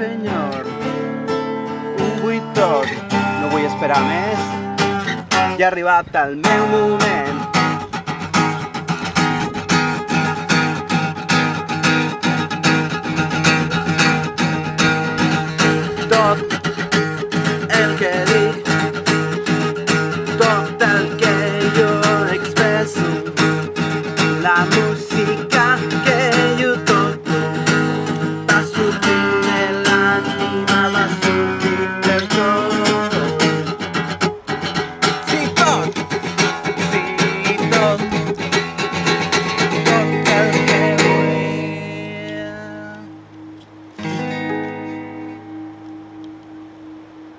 señor. Un buitor, no voy a esperar més. I ha arribat el meu moment. Tot el que dic, tot el que jo expresso, la música que